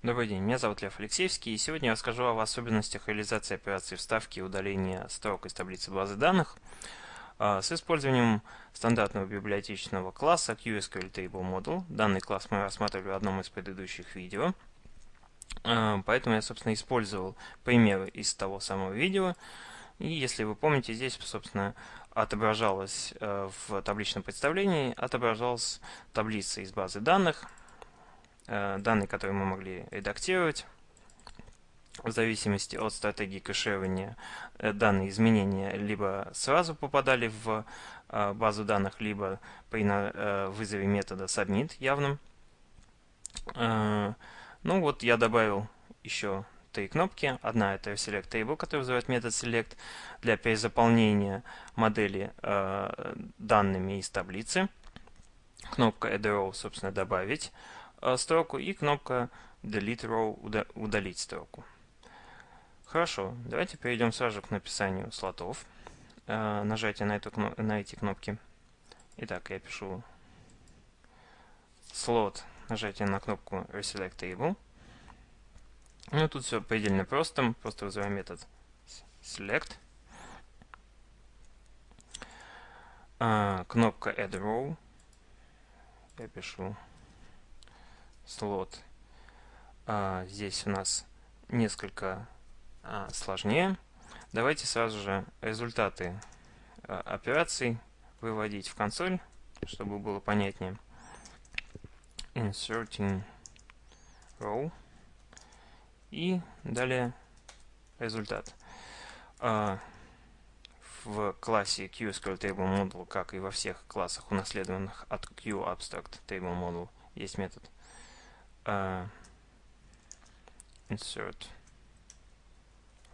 Добрый день, меня зовут Лев Алексеевский, и сегодня я расскажу о особенностях реализации операции вставки и удаления строк из таблицы базы данных а, с использованием стандартного библиотечного класса QSQL Table Model. Данный класс мы рассматривали в одном из предыдущих видео, а, поэтому я, собственно, использовал примеры из того самого видео. И если вы помните, здесь, собственно, отображалась э, в табличном представлении, отображалась таблица из базы данных – данные, которые мы могли редактировать. В зависимости от стратегии кэширования э, данные изменения либо сразу попадали в э, базу данных, либо при вызове метода submit явным. Ну вот я добавил еще три кнопки. Одна это select table, которая вызывает метод select для перезаполнения модели данными из таблицы. Кнопка add row, собственно, добавить. Э, строку и кнопка Delete Row удалить строку. Хорошо, давайте перейдем сразу к написанию слотов. Э, нажатие на, эту, на эти кнопки. Итак, я пишу слот, нажатие на кнопку Reselect Table. Ну, тут все предельно просто. Просто вызываем метод select. А, кнопка add row. Я пишу слот. А, здесь у нас несколько а, сложнее. Давайте сразу же результаты а, операций выводить в консоль, чтобы было понятнее. Inserting row. И далее результат. В классе QSQLTableModel, как и во всех классах, унаследованных от QAbstractTableModel, есть метод uh, insert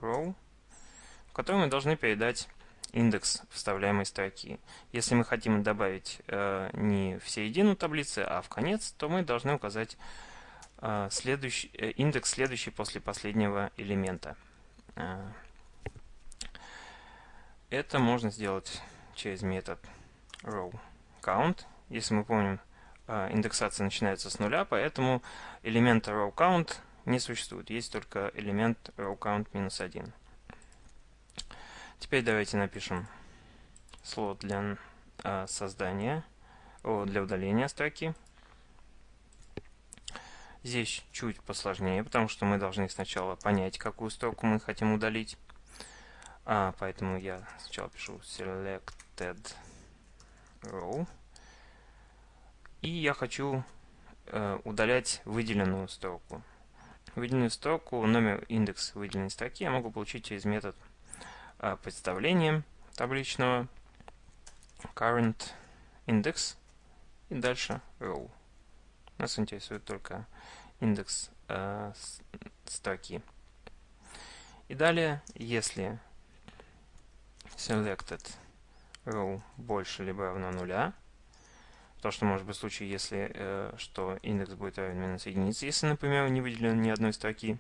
row, в котором мы должны передать индекс вставляемой строки. Если мы хотим добавить э, не в середину таблицы, а в конец, то мы должны указать э, следующий, э, индекс следующий после последнего элемента. Э, это можно сделать через метод row count. Если мы помним, индексация начинается с нуля, поэтому элемента rowCount не существует. Есть только элемент rowCount минус 1. Теперь давайте напишем слот для а, создания, для удаления строки. Здесь чуть посложнее, потому что мы должны сначала понять, какую строку мы хотим удалить. А, поэтому я сначала пишу selected row. И я хочу э, удалять выделенную строку. Выделенную строку, номер индекс выделенной строки я могу получить через метод э, представления табличного current index и дальше row. Нас интересует только индекс э, строки. И далее, если selected row больше либо равно нуля, то, что может быть в случае, если э, что индекс будет равен минус единице, если, например, не выделено ни одной строки.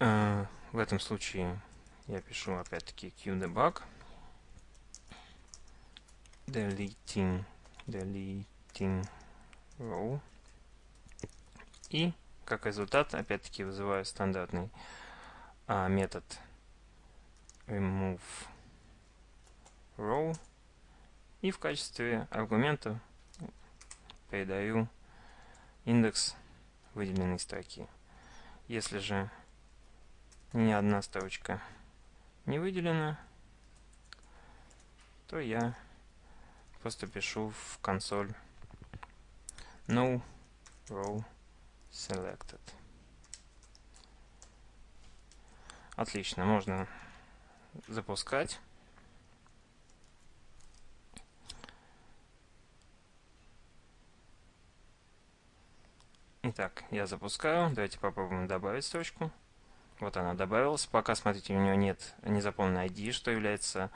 Э, в этом случае я пишу опять-таки qdebug deleting deleting row. И как результат опять-таки вызываю стандартный а, метод remove row и в качестве аргумента передаю индекс выделенной строки. Если же ни одна строчка не выделена, то я просто пишу в консоль no row selected. Отлично, можно запускать. Итак, я запускаю. Давайте попробуем добавить строчку. Вот она добавилась. Пока, смотрите, у нее нет незаполненной ID, что является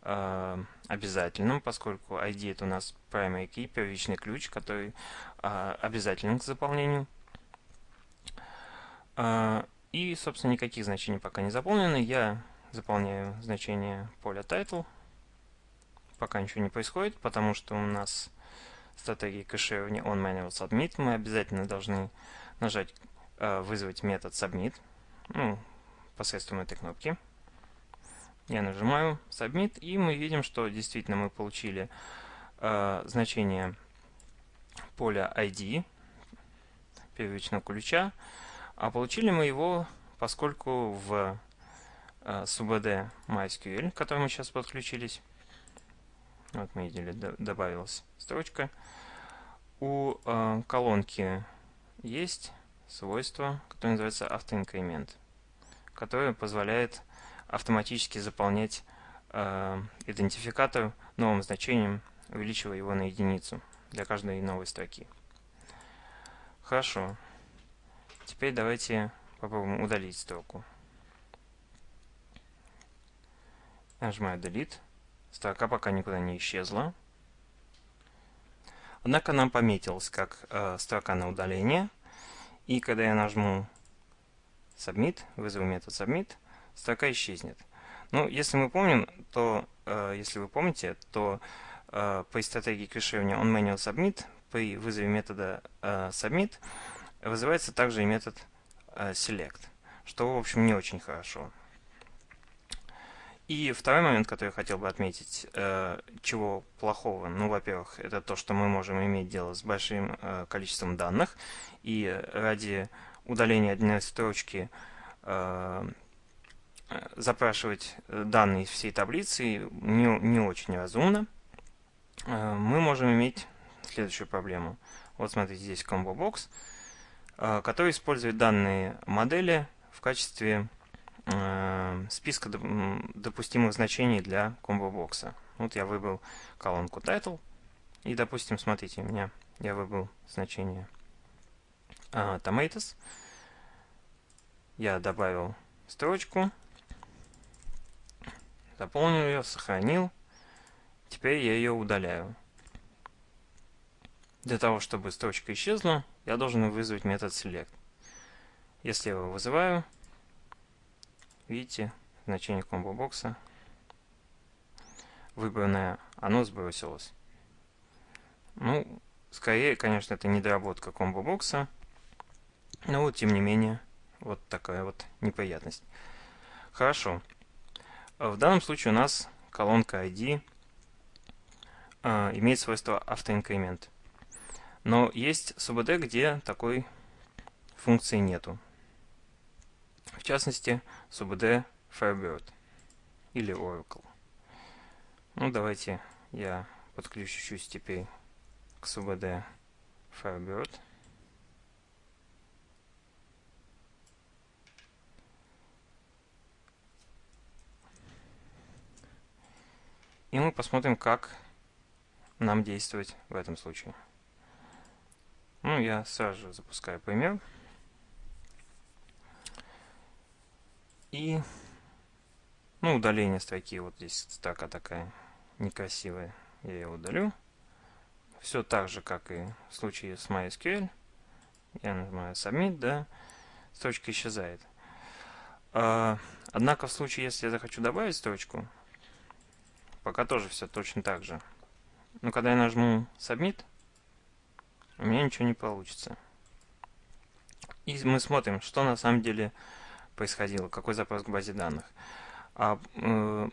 э, обязательным, поскольку ID это у нас primary key, первичный ключ, который э, обязателен к заполнению. Э, и, собственно, никаких значений пока не заполнены. Я заполняю значение поля title. Пока ничего не происходит, потому что у нас стратегии кэширования onManualSubmit, мы обязательно должны нажать «Вызвать метод submit», ну, посредством этой кнопки. Я нажимаю Submit, и мы видим, что действительно мы получили э, значение поля ID первичного ключа, а получили мы его, поскольку в э, SUBD MySQL, к которому сейчас подключились, вот мы видели, добавилась строчка, у э, колонки есть свойство, которое называется автоинкремент, которое позволяет автоматически заполнять э, идентификатор новым значением, увеличивая его на единицу для каждой новой строки. Хорошо. Теперь давайте попробуем удалить строку. Нажимаю Delete. Строка пока никуда не исчезла. Однако нам пометилась как э, строка на удаление. И когда я нажму Submit, вызову метод Submit, строка исчезнет. Ну, если мы помним, то, э, если вы помните, то э, при стратегии кэширования onManualSubmit при вызове метода э, submit вызывается также и метод э, select, что, в общем, не очень хорошо. И второй момент, который я хотел бы отметить, э, чего плохого, ну, во-первых, это то, что мы можем иметь дело с большим э, количеством данных, и ради удаления одной строчки э, запрашивать данные из всей таблицы не, не очень разумно. Мы можем иметь следующую проблему. Вот смотрите, здесь Box, э, который использует данные модели в качестве списка допустимых значений для Box. Вот я выбрал колонку Title. И, допустим, смотрите, у меня я выбрал значение Tomatoes. Я добавил строчку, заполнил ее, сохранил. Теперь я ее удаляю. Для того, чтобы строчка исчезла, я должен вызвать метод select. Если я его вызываю, видите, значение комбо-бокса выбранное, оно сбросилось. Ну, скорее, конечно, это недоработка комбо-бокса, но вот, тем не менее, вот такая вот неприятность. Хорошо. В данном случае у нас колонка ID э, имеет свойство автоинкремент. Но есть СУБД, где такой функции нету. В частности, СУБД Firebird или Oracle. Ну, давайте я подключусь теперь к СУБД Firebird. И мы посмотрим, как нам действовать в этом случае. Ну, я сразу же запускаю пример. И, ну, удаление строки, вот здесь строка такая некрасивая, я ее удалю. Все так же, как и в случае с MySQL. Я нажимаю Submit, да, строчка исчезает. А, однако в случае, если я захочу добавить строчку, пока тоже все точно так же. Но когда я нажму Submit, у меня ничего не получится. И мы смотрим, что на самом деле происходило, какой запрос к базе данных. А, э,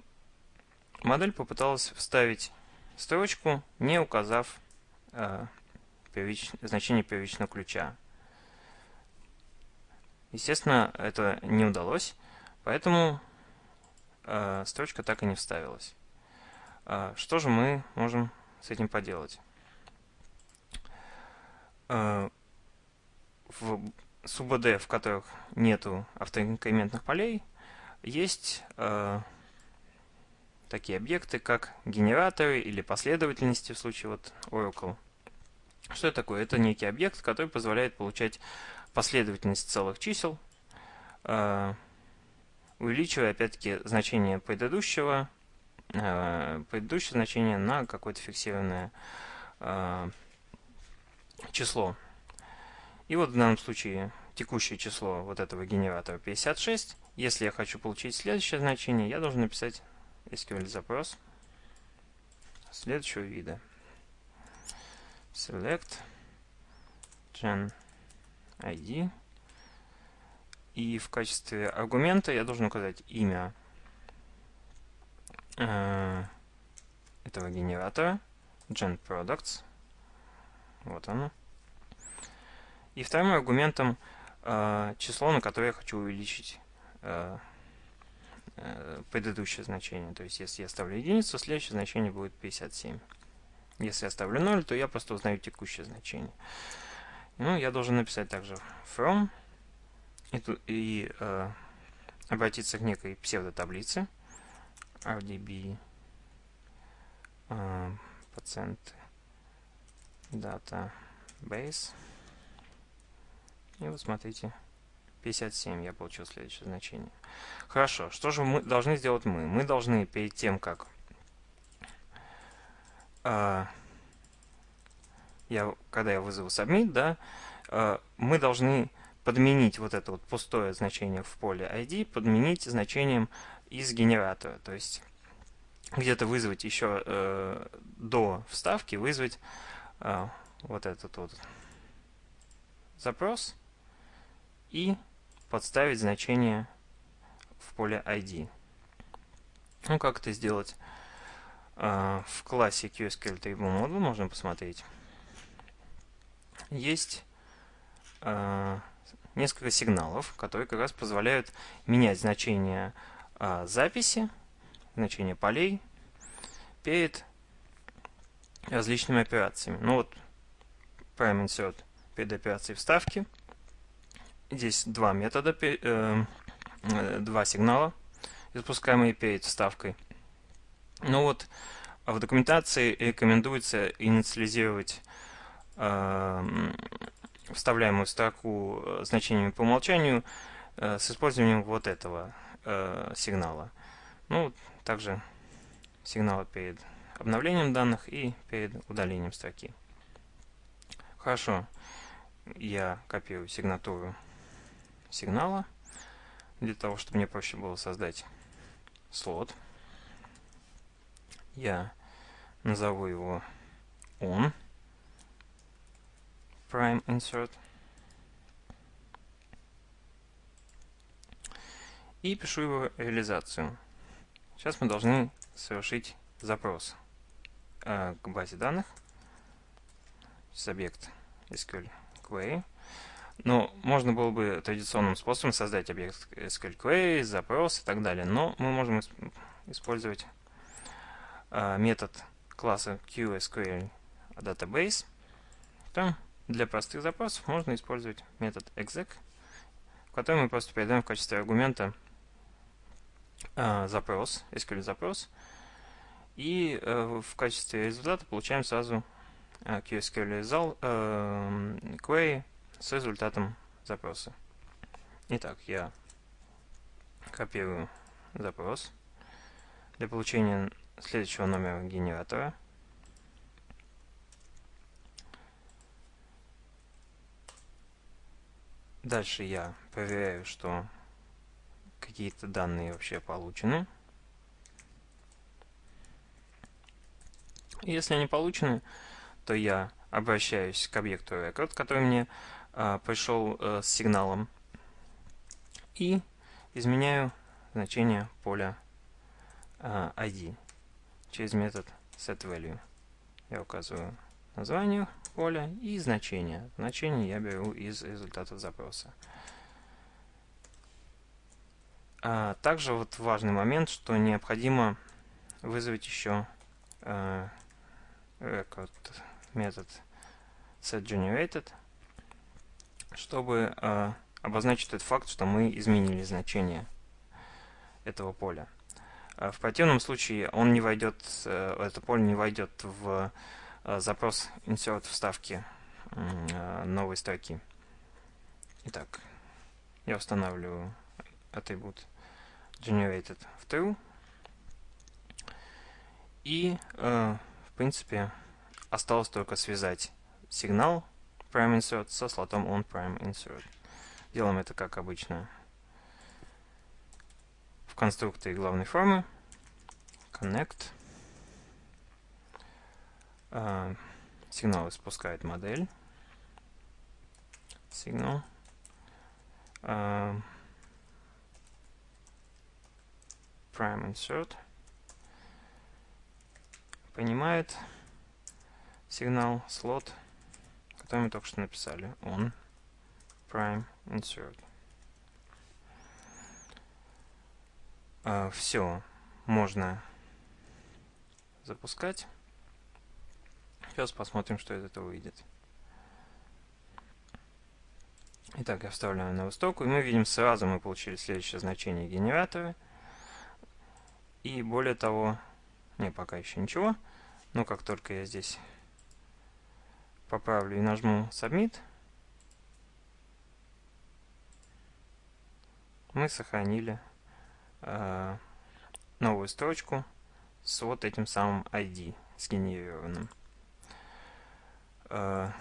модель попыталась вставить строчку, не указав э, первич, значение первичного ключа. Естественно, это не удалось, поэтому э, строчка так и не вставилась. Э, что же мы можем с этим поделать? Э, в СУБД, в которых нету автоинкрементных полей, есть э, такие объекты, как генераторы или последовательности в случае вот Oracle. Что это такое? Это некий объект, который позволяет получать последовательность целых чисел, э, увеличивая опять-таки значение предыдущего, э, предыдущее значение на какое-то фиксированное э, число. И вот в данном случае текущее число вот этого генератора 56. Если я хочу получить следующее значение, я должен написать SQL запрос следующего вида. select gen ID. И в качестве аргумента я должен указать имя э, этого генератора, gen products. Вот оно. И вторым аргументом э, число, на которое я хочу увеличить э, э, предыдущее значение. То есть, если я ставлю единицу, следующее значение будет 57. Если я ставлю 0, то я просто узнаю текущее значение. Ну, я должен написать также from и, и э, обратиться к некой псевдотаблице RDB э, пациенты database и вот смотрите 57 я получил следующее значение. Хорошо что же мы должны сделать мы? Мы должны перед тем как э, я когда я вызову submit да э, мы должны подменить вот это вот пустое значение в поле ID, подменить значением из генератора. То есть где-то вызвать еще э, до вставки, вызвать э, вот этот вот запрос и подставить значение в поле ID. Ну, как это сделать? Э, в классе QSQL Table Model можно посмотреть. Есть э, несколько сигналов, которые как раз позволяют менять значение э, записи, значение полей перед различными операциями. Ну вот, prime insert перед операцией вставки. Здесь два метода, э, э, два сигнала, запускаемые перед вставкой. Ну вот, в документации рекомендуется инициализировать э, вставляемую строку э, значениями по умолчанию э, с использованием вот этого э, сигнала. Ну, также сигнала перед обновлением данных и перед удалением строки. Хорошо, я копирую сигнатуру сигнала для того, чтобы мне проще было создать слот. Я назову его on prime insert. И пишу его реализацию. Сейчас мы должны совершить запрос э, к базе данных. Объект SQL Query. Но можно было бы традиционным способом создать объект SQL Query, запрос и так далее. Но мы можем использовать э, метод класса QSQL Database. Там для простых запросов можно использовать метод exec, в котором мы просто передаем в качестве аргумента э, запрос, SQL запрос, и э, в качестве результата получаем сразу э, QSQL result, э, query с результатом запроса. Итак, я копирую запрос для получения следующего номера генератора – Дальше я проверяю, что какие-то данные вообще получены. Если они получены, то я обращаюсь к объекту record, который мне пришел а, с сигналом, и изменяю значение поля а, ID через метод setValue. Я указываю название поля и значение. Значение я беру из результатов запроса. А также вот важный момент, что необходимо вызвать еще э, record метод setGenerated, чтобы э, обозначить тот факт, что мы изменили значение этого поля. А в противном случае он не войдет, э, это поле не войдет в Э, запрос insert вставки э, новой строки. Итак, я устанавливаю атрибут generated в true. И, э, в принципе, осталось только связать сигнал prime insert со слотом on prime insert. Делаем это как обычно в конструкторе главной формы connect сигнал испускает модель. Сигнал. Uh, prime insert. Понимает сигнал слот, который мы только что написали. On prime insert. Uh, все можно запускать. Сейчас посмотрим, что из этого выйдет. Итак, я вставляю новую строку, и мы видим сразу мы получили следующее значение генератора. И более того, не, пока еще ничего, но как только я здесь поправлю и нажму Submit, мы сохранили э, новую строчку с вот этим самым ID сгенерированным. Э,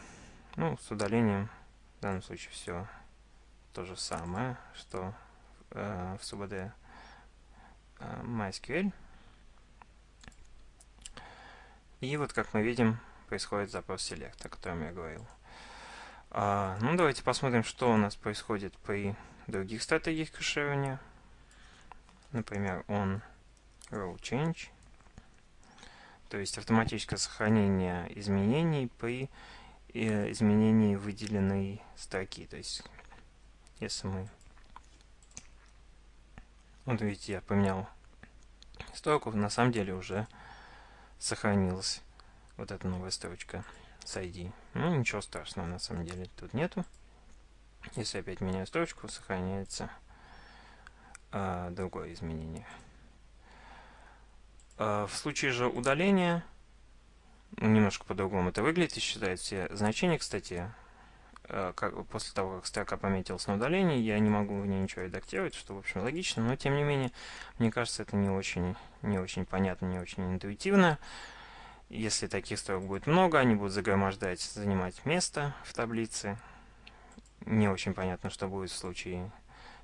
ну, с удалением в данном случае все то же самое, что э, в СУБД э, MySQL. И вот, как мы видим, происходит запрос select, о котором я говорил. А, ну, давайте посмотрим, что у нас происходит при других стратегиях кэширования. Например, on row change. То есть автоматическое сохранение изменений при э, изменении выделенной строки. То есть, если мы... Вот видите, я поменял строку, на самом деле уже сохранилась вот эта новая строчка с ID. Ну, ничего страшного на самом деле тут нету. Если опять меняю строчку, сохраняется а, другое изменение. А, в случае же удаления, немножко по-другому это выглядит, считает все значения, кстати, а, как, после того, как строка пометилась на удалении, я не могу в ней ничего редактировать, что, в общем, логично, но, тем не менее, мне кажется, это не очень, не очень понятно, не очень интуитивно. Если таких строк будет много, они будут загромождать, занимать место в таблице. Не очень понятно, что будет в случае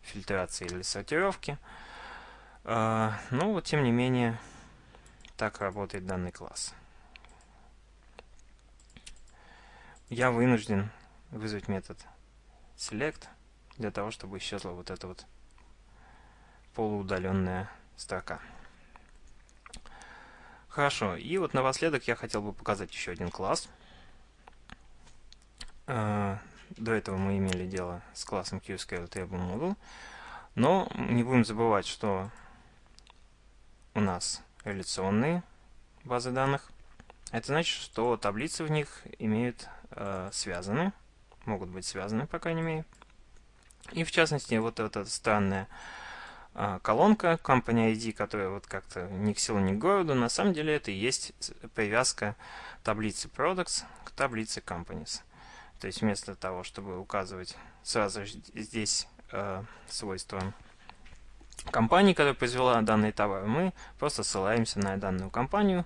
фильтрации или сортировки. А, но вот, тем не менее, так работает данный класс. Я вынужден вызвать метод select для того, чтобы исчезла вот эта вот полуудаленная строка. Хорошо, и вот напоследок я хотел бы показать еще один класс. А, до этого мы имели дело с классом QSQL но не будем забывать, что у нас реляционные базы данных. Это значит, что таблицы в них имеют э, связаны, могут быть связаны, по крайней мере. И в частности, вот эта странная э, колонка Company ID, которая вот как-то ни к селу, ни к городу, на самом деле это и есть привязка таблицы Products к таблице Companies. То есть вместо того, чтобы указывать сразу здесь э, свойства компании, которая произвела данный товар, мы просто ссылаемся на данную компанию,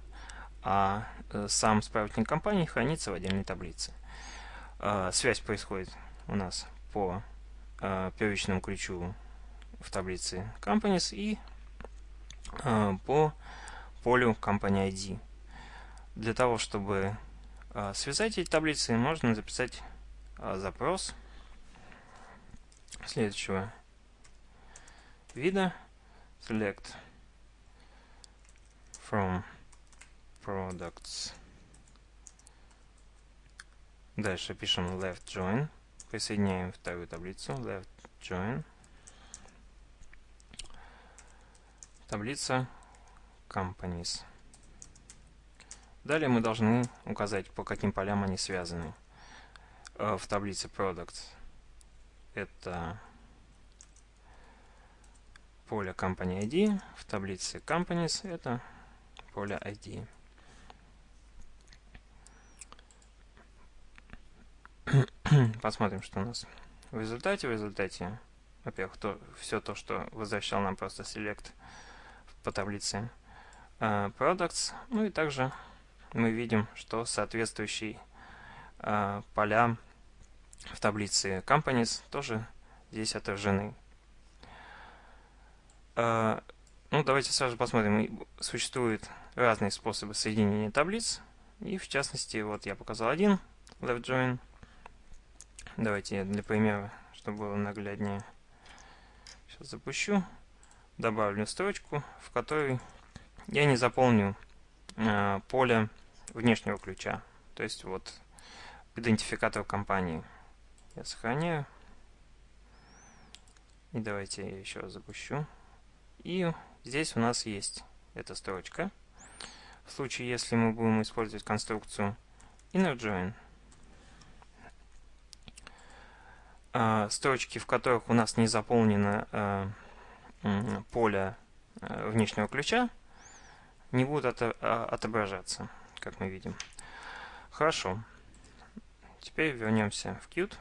а э, сам справочник компании хранится в отдельной таблице. Э, связь происходит у нас по э, первичному ключу в таблице Companies и по полю Company ID. Для того, чтобы связать эти таблицы, можно записать запрос следующего вида select from products. Дальше пишем left join. Присоединяем вторую таблицу left join. Таблица companies. Далее мы должны указать, по каким полям они связаны. Э, в таблице products это поле Company ID, в таблице Companies это поле ID. Посмотрим, что у нас в результате. В результате, во-первых, все то, что возвращал нам просто select по таблице uh, products. Ну и также мы видим, что соответствующие uh, поля в таблице companies тоже здесь отражены. А, ну, давайте сразу посмотрим. Существуют разные способы соединения таблиц. И в частности, вот я показал один left join. Давайте для примера, чтобы было нагляднее, сейчас запущу. Добавлю строчку, в которой я не заполню э, поле внешнего ключа. То есть вот идентификатор компании. Я сохраняю. И давайте я еще раз запущу. И здесь у нас есть эта строчка. В случае, если мы будем использовать конструкцию innerJoin, э, строчки, в которых у нас не заполнено э, поле э, внешнего ключа, не будут от, отображаться, как мы видим. Хорошо. Теперь вернемся в Qt.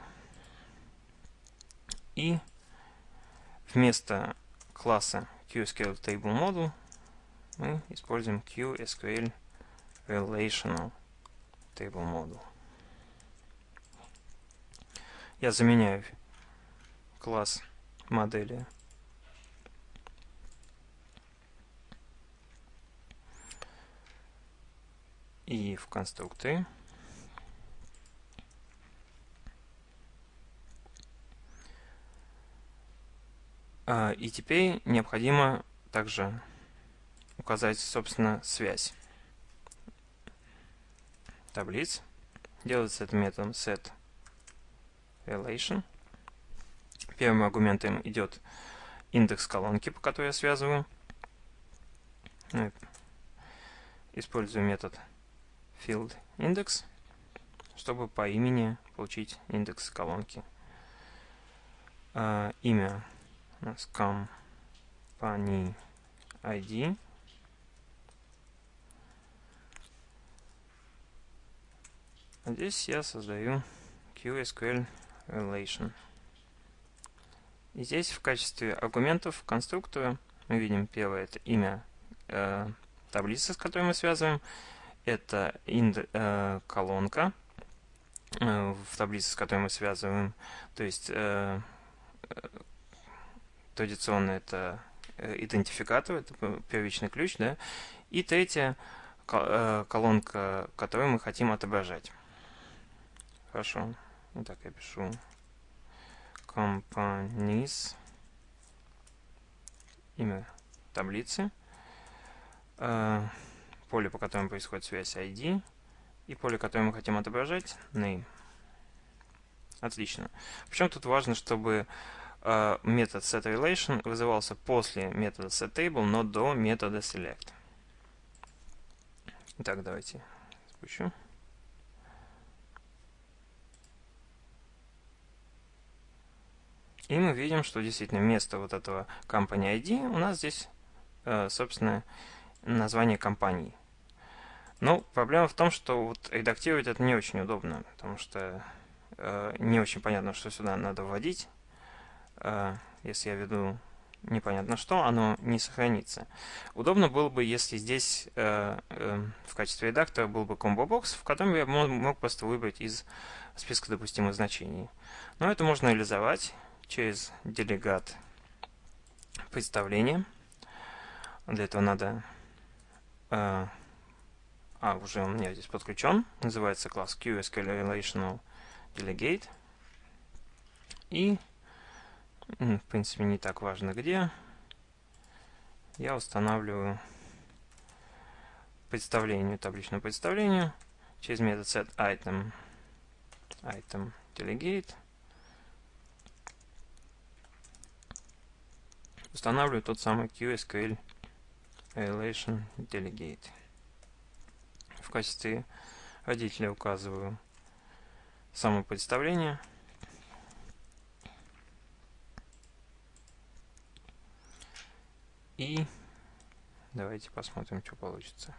И Вместо класса QSQL Table Model мы используем QSQL Relational Table Model. Я заменяю класс модели и в конструкторе А, и теперь необходимо также указать, собственно, связь таблиц. Делается это методом set relation. Первым аргументом идет индекс колонки, по которой я связываю. Ну, использую метод field index, чтобы по имени получить индекс колонки. А, имя у нас company ID. А здесь я создаю QSQL relation. И здесь в качестве аргументов конструктора мы видим первое это имя э, таблицы, с которой мы связываем. Это инд, э, колонка э, в таблице, с которой мы связываем. То есть э, традиционно это э, идентификатор, это первичный ключ, да, и третья э, колонка, которую мы хотим отображать. Хорошо. Итак, я пишу companies, имя таблицы, э, поле, по которому происходит связь ID, и поле, которое мы хотим отображать, name. Отлично. Причем тут важно, чтобы Э, метод setRelation вызывался после метода setTable, но до метода select. Итак, давайте спущу. И мы видим, что действительно вместо вот этого company ID у нас здесь, э, собственно, название компании. Но проблема в том, что вот редактировать это не очень удобно, потому что э, не очень понятно, что сюда надо вводить. Э, если я веду непонятно что, оно не сохранится. Удобно было бы, если здесь э, э, в качестве редактора был бы комбо-бокс, в котором я мог, мог просто выбрать из списка допустимых значений. Но это можно реализовать через делегат представления. Для этого надо... Э, а, уже у меня здесь подключен. Называется класс QSQL Relational Delegate. И в принципе, не так важно где. Я устанавливаю представление, табличное представление через метод setItem item delegate. Устанавливаю тот самый QSQL relation delegate. В качестве родителя указываю само представление – И давайте посмотрим, что получится.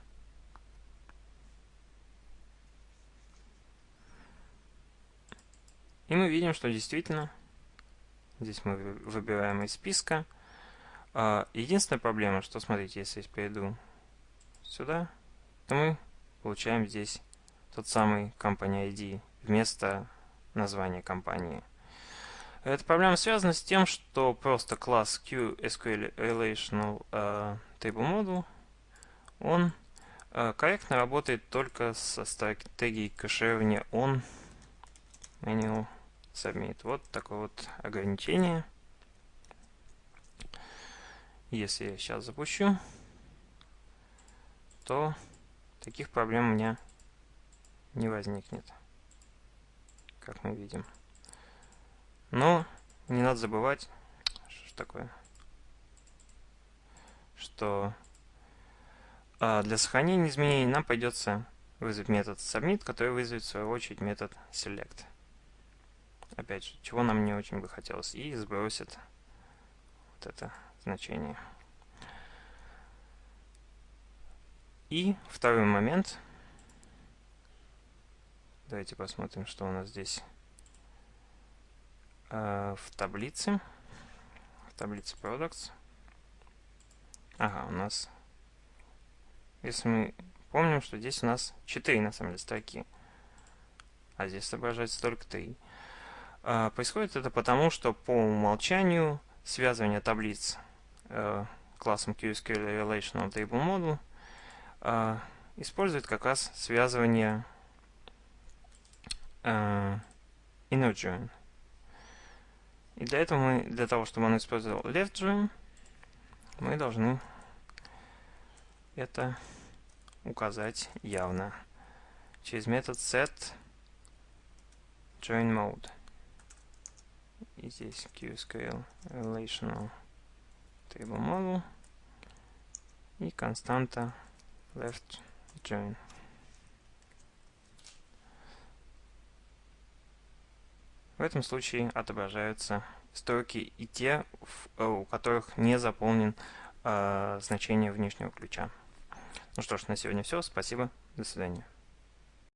И мы видим, что действительно здесь мы выбираем из списка. А, единственная проблема, что смотрите, если я перейду сюда, то мы получаем здесь тот самый Company ID вместо названия компании. Эта проблема связана с тем, что просто класс QSQL Relational uh, Table Model, он э, корректно работает только со стратегией кэширования on manual submit. Вот такое вот ограничение. Если я сейчас запущу, то таких проблем у меня не возникнет, как мы видим. Но не надо забывать, что такое, что а для сохранения изменений нам придется вызвать метод submit, который вызовет в свою очередь метод select. Опять же, чего нам не очень бы хотелось, и сбросит вот это значение. И второй момент. Давайте посмотрим, что у нас здесь э, в таблице. В таблице products. Ага, у нас... Если мы помним, что здесь у нас 4 на самом деле строки. А здесь отображается только 3. Э, происходит это потому, что по умолчанию связывание таблиц классом QSQL Relational Table Model э, использует как раз связывание э, inner join. И для этого мы, для того, чтобы он использовал left join, мы должны это указать явно через метод set join mode. И здесь QSQL relational table model и константа left join. В этом случае отображаются строки и те, э, у которых не заполнен э, значение внешнего ключа. Ну что ж, на сегодня все. Спасибо. До свидания.